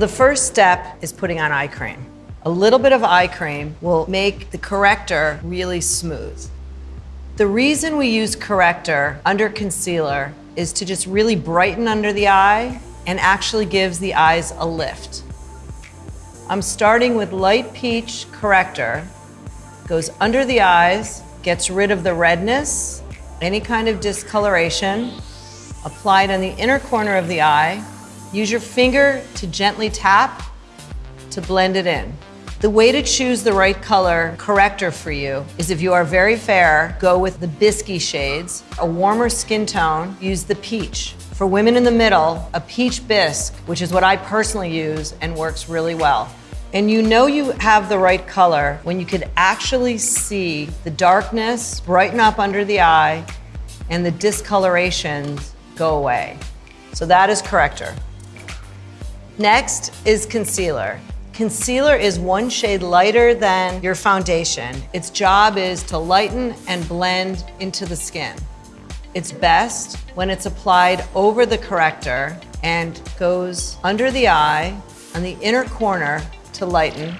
The first step is putting on eye cream. A little bit of eye cream will make the corrector really smooth. The reason we use corrector under concealer is to just really brighten under the eye and actually gives the eyes a lift. I'm starting with light peach corrector, goes under the eyes, gets rid of the redness, any kind of discoloration, applied on the inner corner of the eye, Use your finger to gently tap to blend it in. The way to choose the right color corrector for you is if you are very fair, go with the bisque shades. A warmer skin tone, use the peach. For women in the middle, a peach bisque, which is what I personally use and works really well. And you know you have the right color when you could actually see the darkness brighten up under the eye and the discolorations go away. So that is corrector. Next is concealer. Concealer is one shade lighter than your foundation. Its job is to lighten and blend into the skin. It's best when it's applied over the corrector and goes under the eye on the inner corner to lighten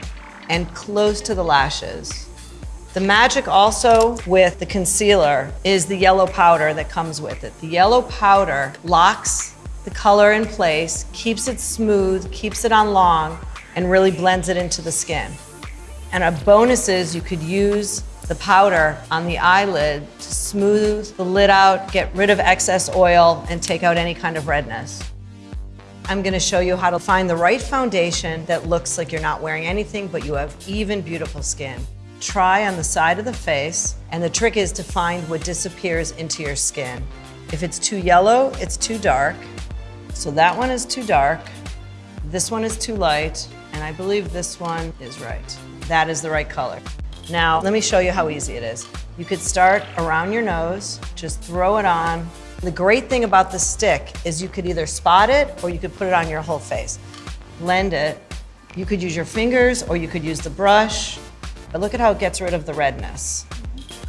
and close to the lashes. The magic also with the concealer is the yellow powder that comes with it. The yellow powder locks the color in place, keeps it smooth, keeps it on long, and really blends it into the skin. And a bonus is you could use the powder on the eyelid to smooth the lid out, get rid of excess oil, and take out any kind of redness. I'm gonna show you how to find the right foundation that looks like you're not wearing anything, but you have even beautiful skin. Try on the side of the face, and the trick is to find what disappears into your skin. If it's too yellow, it's too dark. So that one is too dark, this one is too light, and I believe this one is right. That is the right color. Now, let me show you how easy it is. You could start around your nose, just throw it on. The great thing about the stick is you could either spot it or you could put it on your whole face. Blend it. You could use your fingers or you could use the brush, but look at how it gets rid of the redness.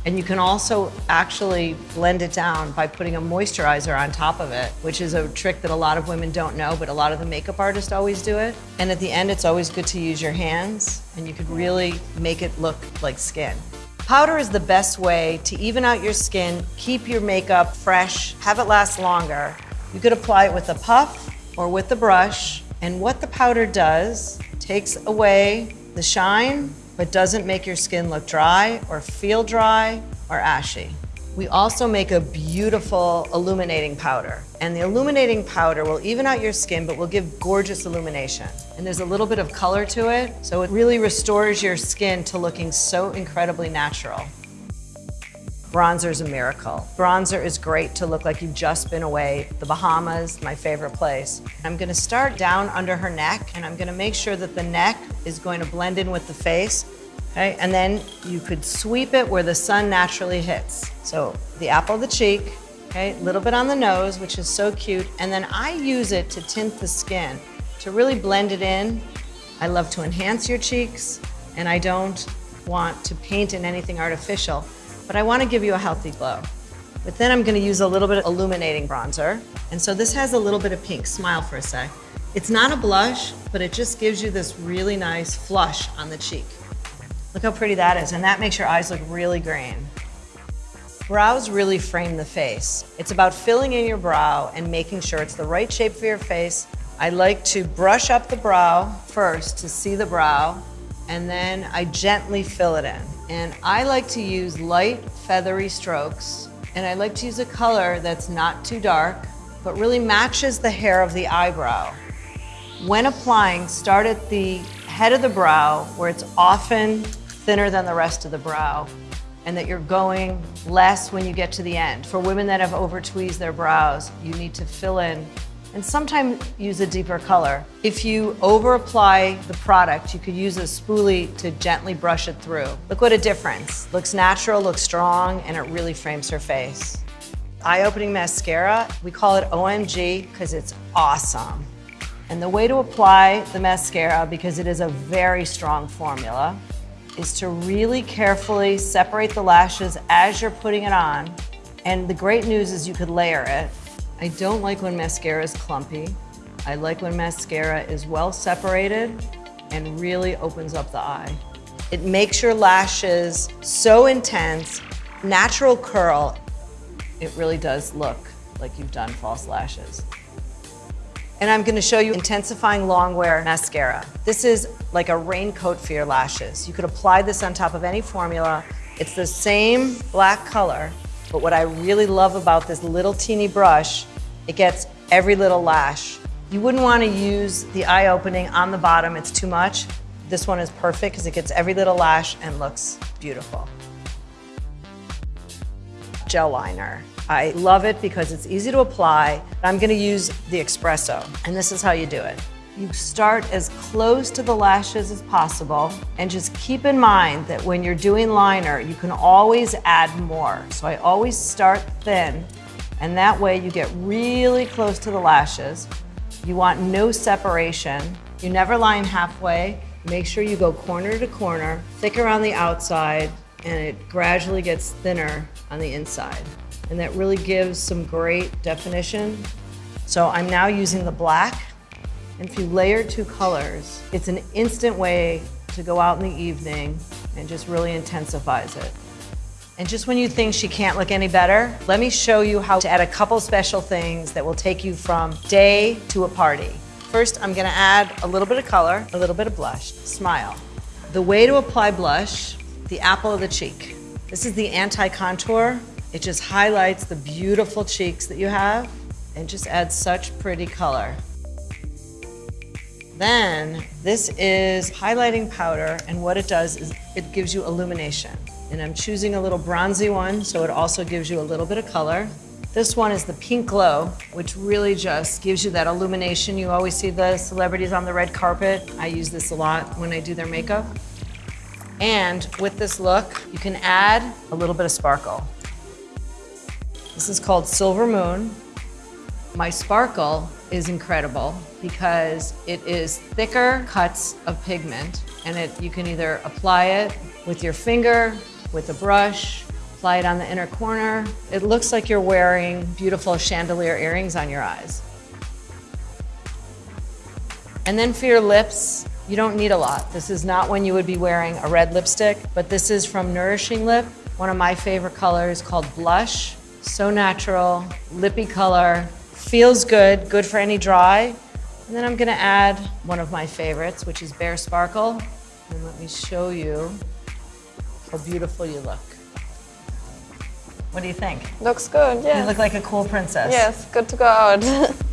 And you can also actually blend it down by putting a moisturizer on top of it, which is a trick that a lot of women don't know, but a lot of the makeup artists always do it. And at the end, it's always good to use your hands and you could really make it look like skin. Powder is the best way to even out your skin, keep your makeup fresh, have it last longer. You could apply it with a puff or with a brush. And what the powder does, takes away the shine but doesn't make your skin look dry or feel dry or ashy. We also make a beautiful illuminating powder. And the illuminating powder will even out your skin, but will give gorgeous illumination. And there's a little bit of color to it, so it really restores your skin to looking so incredibly natural. Bronzer is a miracle. Bronzer is great to look like you've just been away. The Bahamas, my favorite place. I'm gonna start down under her neck and I'm gonna make sure that the neck is going to blend in with the face. Okay, and then you could sweep it where the sun naturally hits. So the apple of the cheek, okay, a little bit on the nose, which is so cute. And then I use it to tint the skin, to really blend it in. I love to enhance your cheeks and I don't want to paint in anything artificial but I wanna give you a healthy glow. But then I'm gonna use a little bit of illuminating bronzer. And so this has a little bit of pink, smile for a sec. It's not a blush, but it just gives you this really nice flush on the cheek. Look how pretty that is, and that makes your eyes look really green. Brows really frame the face. It's about filling in your brow and making sure it's the right shape for your face. I like to brush up the brow first to see the brow, and then I gently fill it in. And I like to use light, feathery strokes. And I like to use a color that's not too dark, but really matches the hair of the eyebrow. When applying, start at the head of the brow, where it's often thinner than the rest of the brow, and that you're going less when you get to the end. For women that have over tweezed their brows, you need to fill in and sometimes use a deeper color. If you over apply the product, you could use a spoolie to gently brush it through. Look what a difference. Looks natural, looks strong, and it really frames her face. Eye-opening mascara, we call it OMG because it's awesome. And the way to apply the mascara, because it is a very strong formula, is to really carefully separate the lashes as you're putting it on. And the great news is you could layer it I don't like when mascara is clumpy. I like when mascara is well separated and really opens up the eye. It makes your lashes so intense, natural curl. It really does look like you've done false lashes. And I'm gonna show you intensifying long wear mascara. This is like a raincoat for your lashes. You could apply this on top of any formula. It's the same black color, but what I really love about this little teeny brush, it gets every little lash. You wouldn't wanna use the eye opening on the bottom, it's too much. This one is perfect because it gets every little lash and looks beautiful. Gel liner. I love it because it's easy to apply. I'm gonna use the espresso, and this is how you do it. You start as close to the lashes as possible, and just keep in mind that when you're doing liner, you can always add more. So I always start thin, and that way you get really close to the lashes. You want no separation. You never line halfway. Make sure you go corner to corner, thick around the outside, and it gradually gets thinner on the inside. And that really gives some great definition. So I'm now using the black. And if you layer two colors, it's an instant way to go out in the evening and just really intensifies it. And just when you think she can't look any better, let me show you how to add a couple special things that will take you from day to a party. First, I'm gonna add a little bit of color, a little bit of blush, smile. The way to apply blush, the apple of the cheek. This is the anti-contour. It just highlights the beautiful cheeks that you have and just adds such pretty color. Then, this is highlighting powder, and what it does is it gives you illumination. And I'm choosing a little bronzy one, so it also gives you a little bit of color. This one is the Pink Glow, which really just gives you that illumination. You always see the celebrities on the red carpet. I use this a lot when I do their makeup. And with this look, you can add a little bit of sparkle. This is called Silver Moon. My sparkle is incredible because it is thicker cuts of pigment and it, you can either apply it with your finger, with a brush, apply it on the inner corner. It looks like you're wearing beautiful chandelier earrings on your eyes. And then for your lips, you don't need a lot. This is not when you would be wearing a red lipstick, but this is from Nourishing Lip, one of my favorite colors called Blush. So natural, lippy color, feels good, good for any dry. And then I'm gonna add one of my favorites, which is Bare Sparkle. And let me show you how beautiful you look. What do you think? Looks good, yeah. You look like a cool princess. Yes, good to go out.